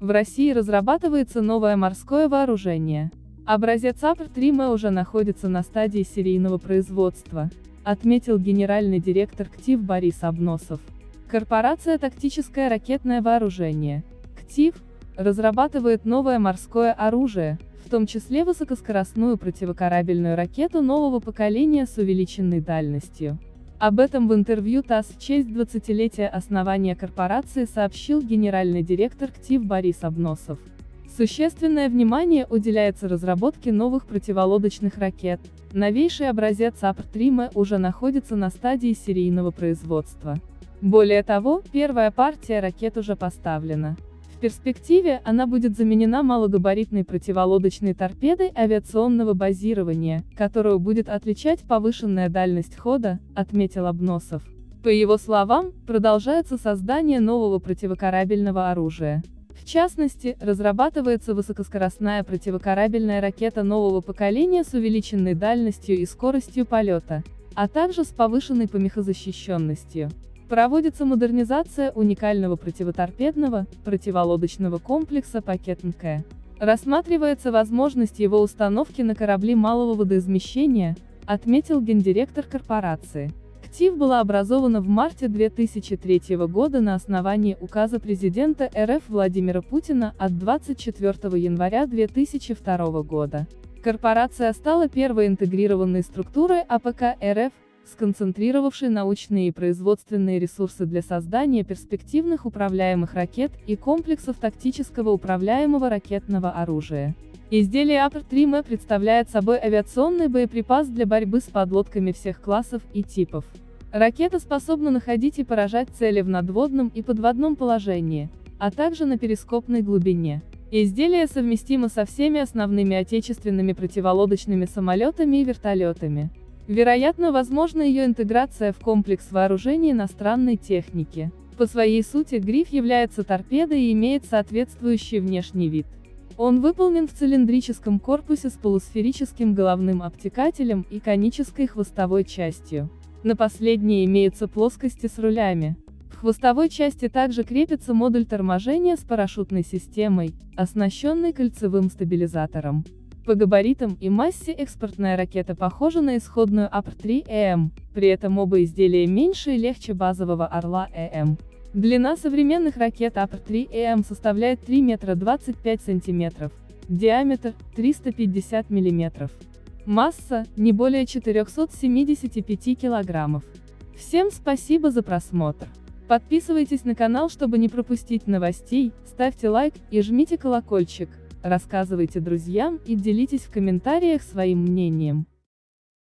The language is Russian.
В России разрабатывается новое морское вооружение. Образец АПР-3М уже находится на стадии серийного производства, отметил генеральный директор КТИВ Борис Обносов. Корпорация «Тактическое ракетное вооружение» КТИВ разрабатывает новое морское оружие, в том числе высокоскоростную противокорабельную ракету нового поколения с увеличенной дальностью. Об этом в интервью ТАСС в честь 20-летия основания корпорации сообщил генеральный директор КТИВ Борис Обносов. Существенное внимание уделяется разработке новых противолодочных ракет. Новейший образец АПР-3М уже находится на стадии серийного производства. Более того, первая партия ракет уже поставлена. Перспективе, она будет заменена малогабаритной противолодочной торпедой авиационного базирования, которую будет отличать повышенная дальность хода, отметил Обносов. По его словам, продолжается создание нового противокорабельного оружия. В частности, разрабатывается высокоскоростная противокорабельная ракета нового поколения с увеличенной дальностью и скоростью полета, а также с повышенной помехозащищенностью. Проводится модернизация уникального противоторпедного, противолодочного комплекса «Пакет МК». Рассматривается возможность его установки на корабли малого водоизмещения, отметил гендиректор корпорации. КТИВ была образована в марте 2003 года на основании указа президента РФ Владимира Путина от 24 января 2002 года. Корпорация стала первой интегрированной структурой АПК РФ, сконцентрировавшей научные и производственные ресурсы для создания перспективных управляемых ракет и комплексов тактического управляемого ракетного оружия. Изделие АПР-3М представляет собой авиационный боеприпас для борьбы с подлодками всех классов и типов. Ракета способна находить и поражать цели в надводном и подводном положении, а также на перископной глубине. Изделие совместимо со всеми основными отечественными противолодочными самолетами и вертолетами. Вероятно, возможна ее интеграция в комплекс вооружений иностранной техники. По своей сути гриф является торпедой и имеет соответствующий внешний вид. Он выполнен в цилиндрическом корпусе с полусферическим головным обтекателем и конической хвостовой частью. На последней имеются плоскости с рулями. В хвостовой части также крепится модуль торможения с парашютной системой, оснащенный кольцевым стабилизатором. По габаритам и массе экспортная ракета похожа на исходную АПР-3ЭМ, при этом оба изделия меньше и легче базового Орла-ЭМ. Длина современных ракет АПР-3ЭМ составляет 3 метра 25 сантиметров, диаметр – 350 миллиметров. Масса – не более 475 килограммов. Всем спасибо за просмотр. Подписывайтесь на канал, чтобы не пропустить новостей, ставьте лайк и жмите колокольчик рассказывайте друзьям и делитесь в комментариях своим мнением.